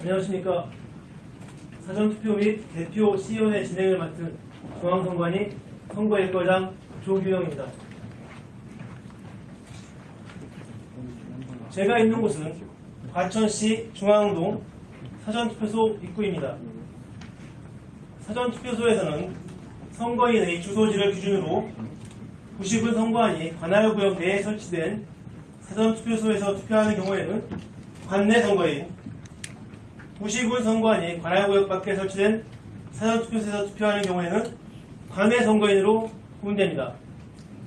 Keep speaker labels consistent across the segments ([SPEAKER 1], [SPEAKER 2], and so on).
[SPEAKER 1] 안녕하십니까. 사전투표 및 대표 시연회 진행을 맡은 중앙선관위 선거일과장 조규영입니다. 제가 있는 곳은 과천시 중앙동 사전투표소 입구입니다. 사전투표소에서는 선거인의 주소지를 기준으로 90은 선거안이 관할구역 내에 설치된 사전투표소에서 투표하는 경우에는 관내 선거인 90은 선거안이 관할구역 밖에 설치된 사전투표소에서 투표하는 경우에는 관내 선거인으로 구분됩니다.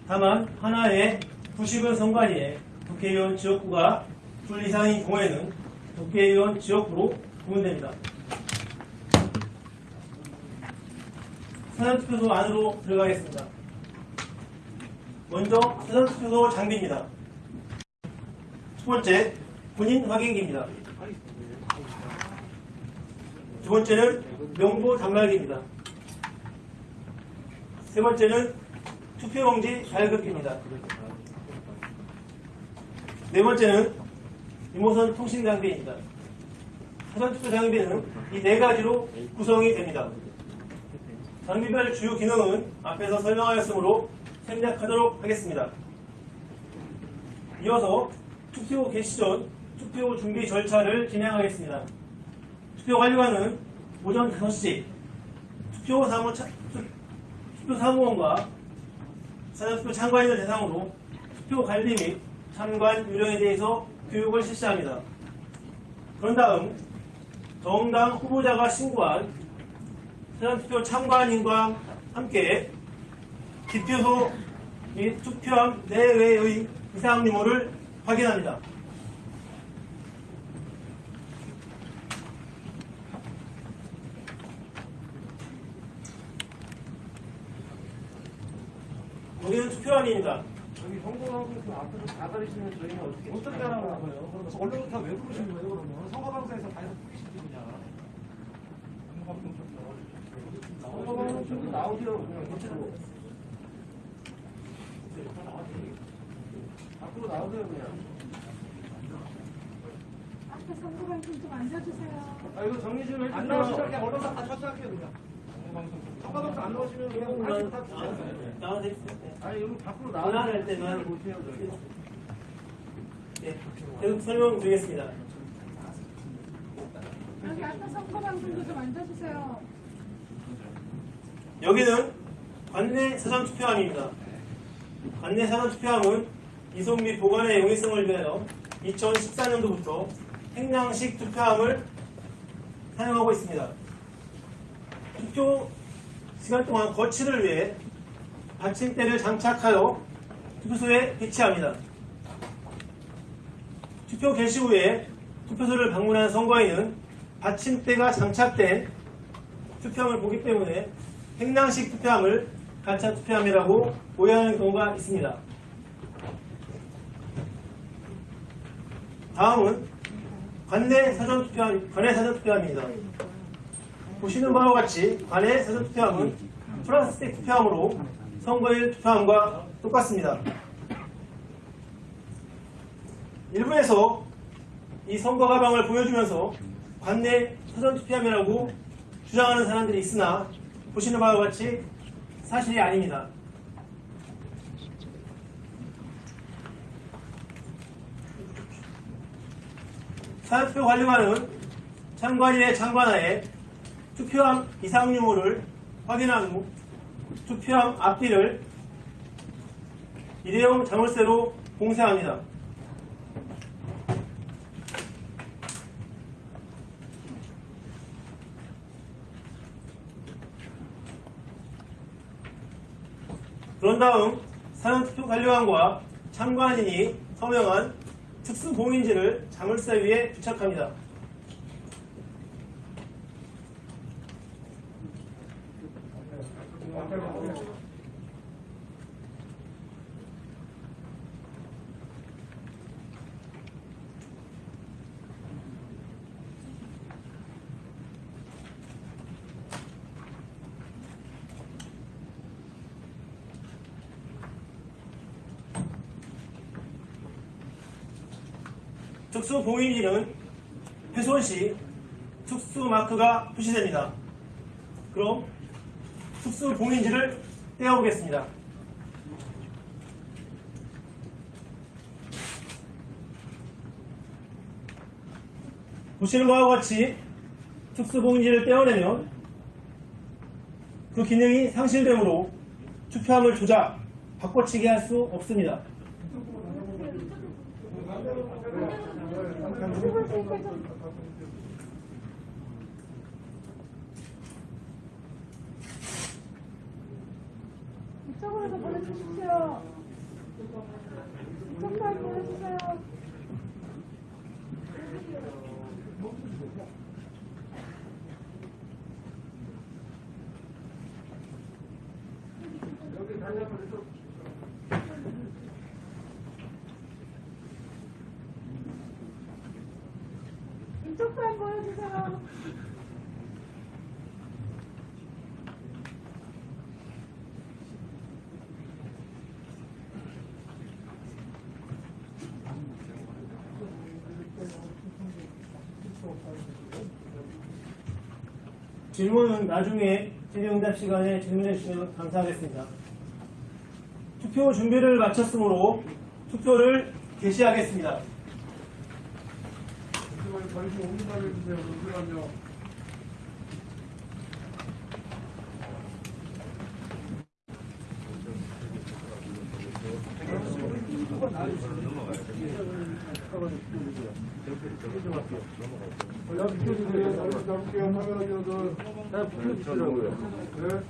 [SPEAKER 1] 다만 하나의 90은 선거안이 국회의원 지역구가 둘 이상인 경우에는 국회의원 지역구로 구분됩니다. 사전투표소 안으로 들어가겠습니다. 먼저 사전투표소 장비입니다. 첫 번째, 본인 확인기입니다. 두 번째는 명부 단말기입니다. 세 번째는 투표용지 발급기입니다. 네 번째는 리모선 통신 장비입니다. 사전 투표 장비는 이 네 가지로 구성이 됩니다. 장비별 주요 기능은 앞에서 설명하였으므로 생략하도록 하겠습니다. 이어서 투표 개시 전 투표 준비 절차를 진행하겠습니다. 투표 관리관은 오전 5시 투표 사무 차- 투- 투표 사무원과 사전투표 참관인을 대상으로 투표 관리 및 참관 요령에 대해서 교육을 실시합니다. 그런 다음 정당 후보자가 신고한 사전투표 참관인과 함께 기표소 및 투표함 내외의 이상 유무를 확인합니다. 여기는 투표함입니다.
[SPEAKER 2] 여기 선거방송 그 앞에서 다 가리시면 저희는 어떻게 어떻게 하라는 거예요? 그러면 언론은 다 왜 부르신 거예요? 그러면 선거방송에서 다 해서 푸시지 그냥. 선거방송 좀 나오세요. 그냥 고치고. 앞으로 나오세요 그냥.
[SPEAKER 3] 앞에 선거방송 좀 앉아주세요.
[SPEAKER 2] 아 이거 정리 좀 해주세요. 안 나오시면 그냥 언론사 다 철수할게요 그냥. 선거방송 안 나오시면 그냥 다 주세요.
[SPEAKER 1] 나와주세요.
[SPEAKER 2] 아니 여기 밖으로
[SPEAKER 1] 전화를
[SPEAKER 2] 나와야
[SPEAKER 1] 할 때만
[SPEAKER 2] 못해요 저희.
[SPEAKER 1] 네, 계속 설명 드리겠습니다.
[SPEAKER 3] 여기 앞에 선거 방송도 좀 앉아주세요.
[SPEAKER 1] 여기는 관내 사전 투표함입니다. 관내 사전 투표함은 이송 및 보관의 용이성을 위하여 2014년도부터 행량식 투표함을 사용하고 있습니다. 투표 시간 동안 거치를 위해 받침대를 장착하여 투표소에 배치합니다. 투표 개시 후에 투표소를 방문한 선거인은 받침대가 장착된 투표함을 보기 때문에 행랑식 투표함을 가짜 투표함이라고 오해하는 경우가 있습니다. 다음은 관내 사전 투표함, 관내 사전 투표함입니다. 보시는 바와 같이 관내 사전 투표함은 플라스틱 투표함으로 선거일 투표함과 똑같습니다. 일부에서 이 선거 가방을 보여주면서 관내 사전 투표함이라고 주장하는 사람들이 있으나 보시는 바와 같이 사실이 아닙니다. 사전투표 관리관은 참관인의 참관하에 투표함 이상 유무를 확인한 후 투표함 앞뒤를 일회용 자물쇠로 봉쇄합니다. 그런 다음 사전투표 관리관과 참관인이 서명한 특수 봉인지를 자물쇠 위에 부착합니다. 특수 봉인지는 훼손 시 특수 마크가 표시됩니다. 그럼 특수 봉인지를 떼어보겠습니다. 보시는 바와 같이 특수 봉인지를 떼어내면 그 기능이 상실되므로 투표함을 조작, 바꿔치기 할 수 없습니다.
[SPEAKER 3] 이쪽으로도 보내주십시오. 이쪽만 보내주세요. 이쪽만 보여주세요.
[SPEAKER 1] 질문은 나중에 질의응답 시간에 질문해 주시면 감사하겠습니다. 투표 준비를 마쳤으므로 투표를 개시하겠습니다.
[SPEAKER 2] 잠시 5분 달려주세요. 잠시만요. 네.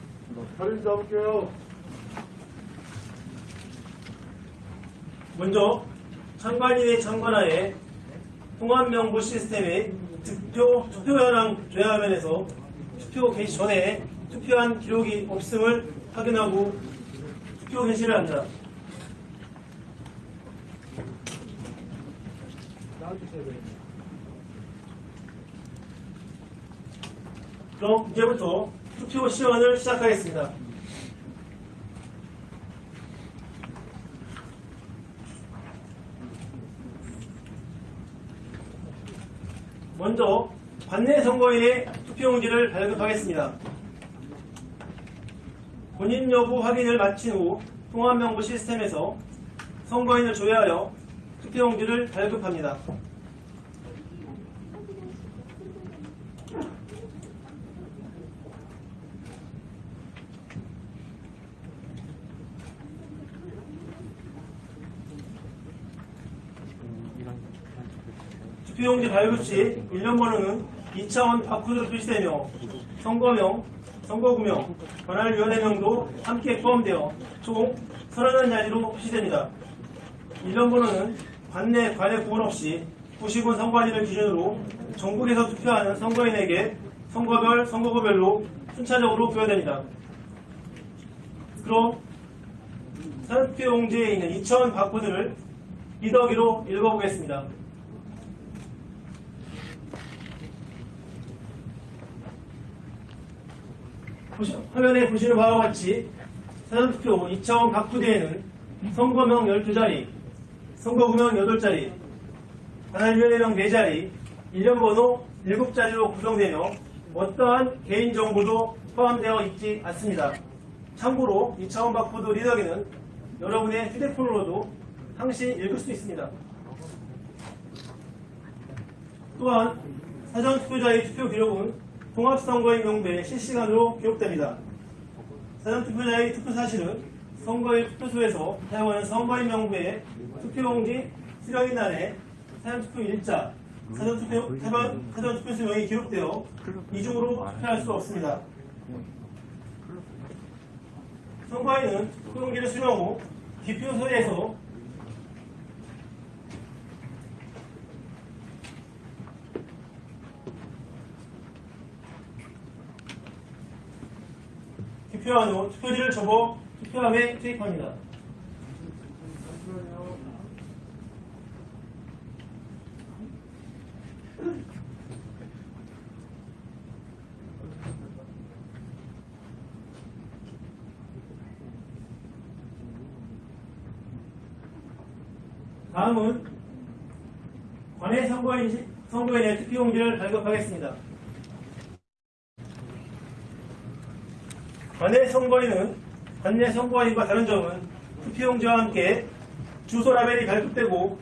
[SPEAKER 1] 먼저 참관인의 참관하에 통합명부 시스템의 득표 투표 현황 조회 화면에서 투표 개시 전에 투표한 기록이 없음을 확인하고 투표 개시를 한다. 그럼 이제부터 투표 시연을 시작하겠습니다. 먼저 관내 선거인의 투표용지를 발급하겠습니다. 본인 여부 확인을 마친 후 통합명부 시스템에서 선거인을 조회하여 투표용지를 발급합니다. 투표용지 발급 시 일련 번호는 2차원 바코드로 표시되며 선거명, 선거구명, 관할위원회명도 함께 포함되어 총 31자리로 표시됩니다. 일련 번호는 관내 관외 구분 없이 90원 선거관리를 기준으로 전국에서 투표하는 선거인에게 선거별, 선거구별로 순차적으로 부여됩니다. 그럼 사표 용지에 있는 2차원 바코드를 리더기로 읽어보겠습니다. 보시- 화면에 보시는 바와 같이 사전투표 2차원 각 부대에는 선거명 12자리, 선거구명 8자리, 관할위원회명 4자리, 일련번호 7자리로 구성되며 어떠한 개인정보도 포함되어 있지 않습니다. 참고로 2차원 바코드 리더기는 여러분의 휴대폰으로도 항시 읽을 수 있습니다. 또한 사전투표자의 투표 기록은 통합선거인 명부에 실시간으로 기록됩니다. 사전투표자의 투표 사실은 선거일 투표소에서 사용하는 선거인 명부에 투표용지 수령인란에 사전투표 일자, 사전투표, 사전, 사전투표수명이 기록되어 이중으로 투표할 수 없습니다. 선거인은 투표용지를 수령 후 기표소에서 투표한 후 투표지를 접어 투표함에 투입합니다. 다음은 관내 선거인, 선거인의 투표용지를 발급하겠습니다. 관내 선거인은 관내 선거인과 다른 점은 투표용지와 함께 주소 라벨이 발급되고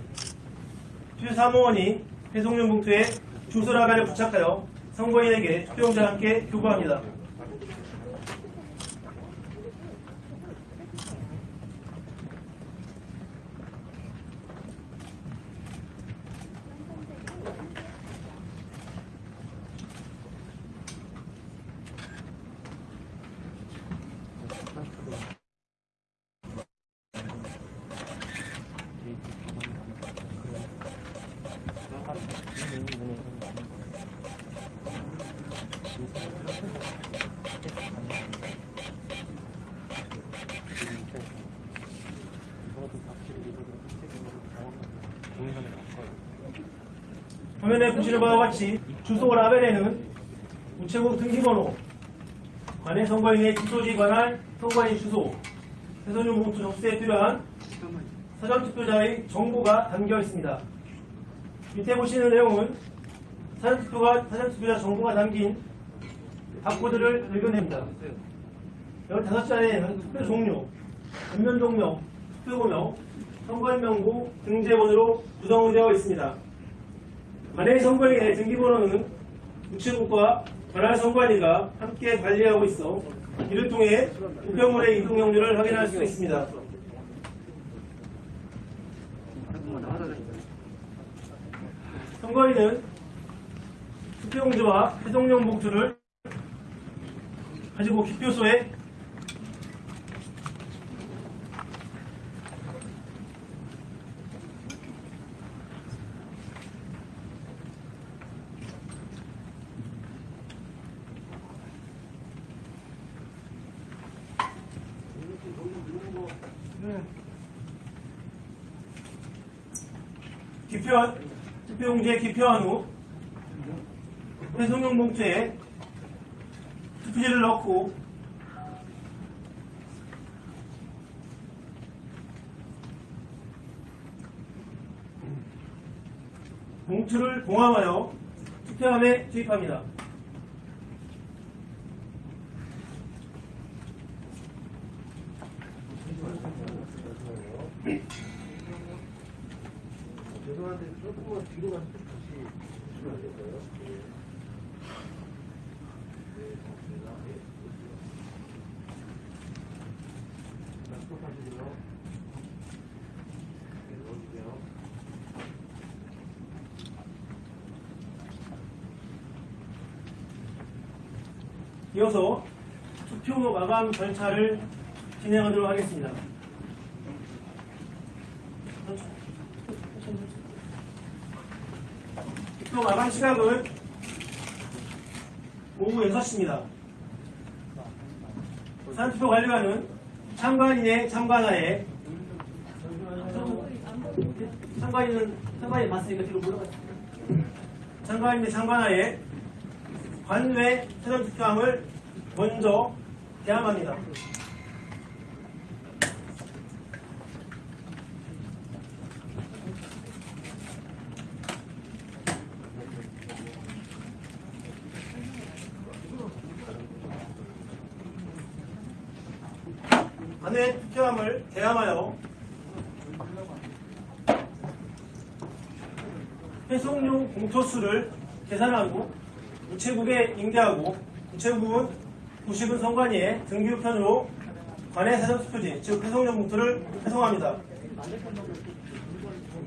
[SPEAKER 1] 투표사무원이 배송용 봉투에 주소 라벨을 부착하여 선거인에게 투표용지와 함께 교부합니다. 화면에 보시는 바와 같이 주소 라벨에는 우체국 등기번호, 관내 선거인의 주소지 관할 선거인 주소, 해선용 봉투 접수에 필요한 사전투표자의 정보가 담겨 있습니다. 밑에 보시는 내용은 사전투표가, 사전투표자 정보가 담긴 바코드를 읽어냅니다. 15자리에는 투표 종료, 전면 종료, 투표번호, 선거인 명부, 등재번호로 구성이 되어 있습니다. 관내 선거인의 등기번호는 우체국과 관할 선관위가 함께 관리하고 있어 이를 통해 우편물의 이동 경로를 확인할 수 있습니다. 선거인은 투표용지와 해동용 봉투를 가지고 기표소에 기표한 투표용지에 기표한 후 해송용 봉투에 투표지를 넣고 봉투를 봉함하여 투표함에 투입합니다.
[SPEAKER 2] 죄송한데 조금만 뒤로 가서 다시 보시면 안 될까요? 네. 네, 고맙습니다. 네. 자, 스톱하시고요. 네, 넣어주세요.
[SPEAKER 1] 이어서 투표 마감 절차를 진행하도록 하겠습니다. 투표 마감 시각은 오후 6시입니다. 산투표 관리관은 참관인의 참관하에 참관인은 참관인 맞으니까 뒤로 물러가세요. 참관인의 참관하에 관외 사전 투표함을 먼저 개함합니다. 관외 투표함을 개함하여 회송용 공초수를 계산하고 우체국에 인계하고 우체국은 구식은 선관위에 등기우편으로 관내 사전투표지 즉 회송용 봉투를 회송합니다.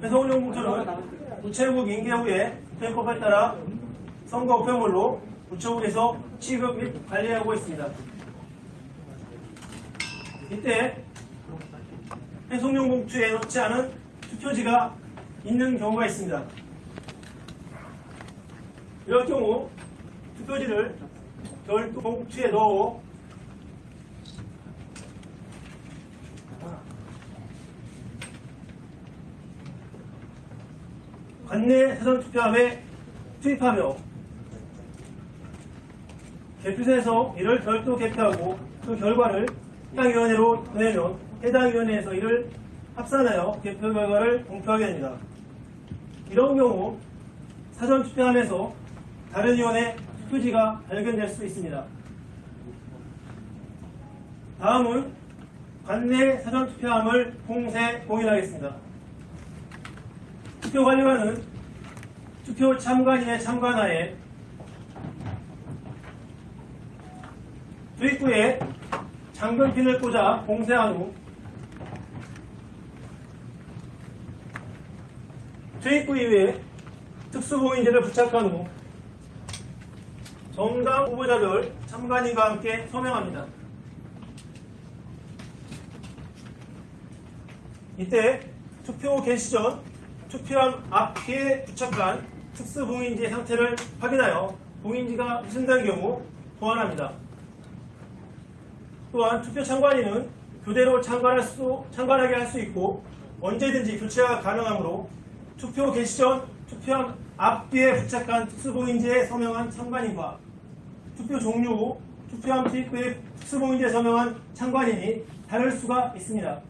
[SPEAKER 1] 회송용 봉투는 우체국 인계 후에 우편법에 따라 선거 우편물로 우체국에서 취급 및 관리하고 있습니다. 이때 회송용 봉투에 넣지 않은 투표지가 있는 경우가 있습니다. 이럴 경우 투표지를 별도 봉투에 넣어 관내 사전투표함에 투입하며 개표소에서 이를 별도 개표하고 그 결과를 해당 위원회로 보내면 해당 위원회에서 이를 합산하여 개표 결과를 공표하게 됩니다. 이런 경우 사전 투표함에서 다른 위원회 투표지가 발견될 수 있습니다. 다음은 관내 사전투표함을 봉쇄 봉인하겠습니다. 투표 관리관은 투표 참관인의 참관하에 투입구에 잠금핀을 꽂아 공세한 후 투입구 이외에 특수보인지를 부착한 후 정당 후보자별 참관인과 함께 서명합니다. 이때 투표 개시 전 투표함 앞뒤에 부착한 특수봉인지 상태를 확인하여 봉인지가 훼손된 경우 보완합니다. 또한 투표 참관인은 교대로 참관할 수, 참관하게 할 수 있고 언제든지 교체가 가능하므로 투표 개시 전 투표함 앞뒤에 부착한 특수봉인지에 서명한 참관인과 투표 종료 후 투표함 투입구에 특수봉인지에 서명한 참관인이 다를 수가 있습니다.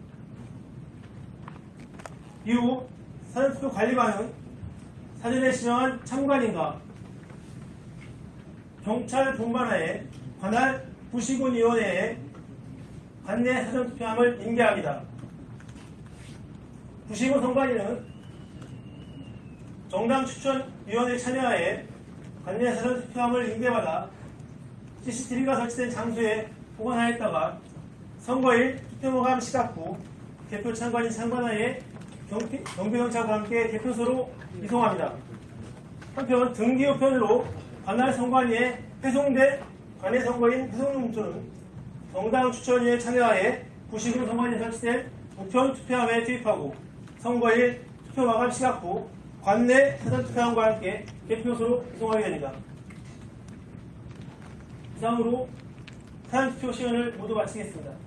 [SPEAKER 1] 이후 사전투표 관리관은 사전에 지정한 참관인과 경찰 본관하에 관할 부시군위원회에 관내 사전투표함을 인계합니다. 부시군 선관위는 정당 추천위원회 참여하에 관내 사전투표함을 인계받아 CCTV가 설치된 장소에 보관하였다가 선거일 투표마감 시각 후 개표 참관인 참관하에 경비, 경비경찰과 함께 개표소로 이송합니다. 한편 등기 우편으로 관할 선관위에 회송된 관내 선거인 회송용조는 정당 추천위에 참여하에 부시군 선관위에 설치된 우편 투표함에 투입하고 선거일 투표 마감 시각 후 관내 사전 투표함과 함께 개표소로 이송하게 됩니다. 이상으로 사전 투표 시간을 모두 마치겠습니다.